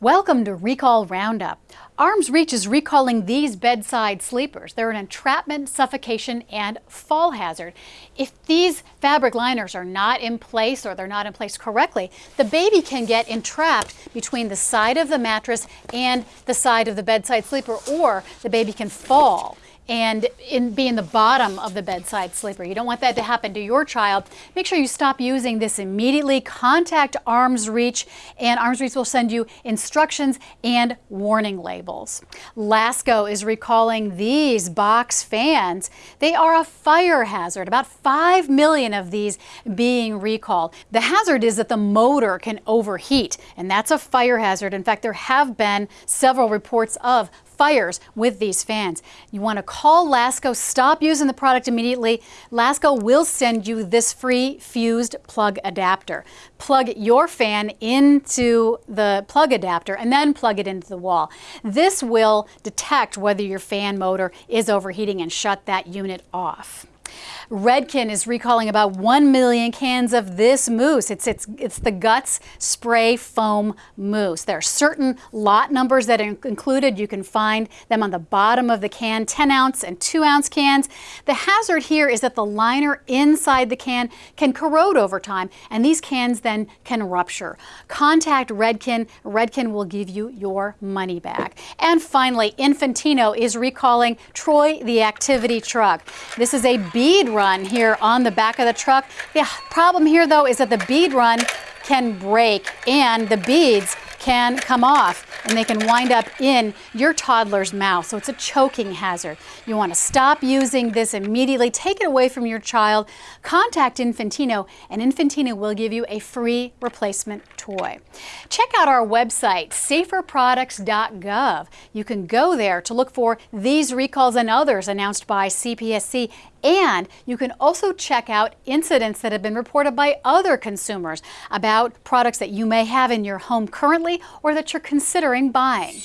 Welcome to Recall Roundup. Arms Reach is recalling these bedside sleepers. They're an entrapment, suffocation, and fall hazard. If these fabric liners are not in place or they're not in place correctly, the baby can get entrapped between the side of the mattress and the side of the bedside sleeper, or the baby can fall and in, be in the bottom of the bedside sleeper. You don't want that to happen to your child. Make sure you stop using this immediately. Contact Arms Reach, and Arms Reach will send you instructions and warning labels. Lasko is recalling these box fans. They are a fire hazard, about 5 million of these being recalled. The hazard is that the motor can overheat, and that's a fire hazard. In fact, there have been several reports of fires with these fans. You want to call Lasko, stop using the product immediately. Lasko will send you this free fused plug adapter. Plug your fan into the plug adapter and then plug it into the wall. This will detect whether your fan motor is overheating and shut that unit off. Redken is recalling about 1 million cans of this mousse. It's, it's, it's the Guts Spray Foam Mousse. There are certain lot numbers that are included. You can find them on the bottom of the can, 10 ounce and 2 ounce cans. The hazard here is that the liner inside the can can corrode over time and these cans then can rupture. Contact Redken. Redken will give you your money back. And finally, Infantino is recalling Troy the Activity Truck. This is a bead run here on the back of the truck. The problem here though is that the bead run can break and the beads can come off and they can wind up in your toddler's mouth. So it's a choking hazard. You want to stop using this immediately. Take it away from your child. Contact Infantino and Infantino will give you a free replacement toy. Check out our website, saferproducts.gov. You can go there to look for these recalls and others announced by CPSC and you can also check out incidents that have been reported by other consumers about products that you may have in your home currently or that you're considering buying.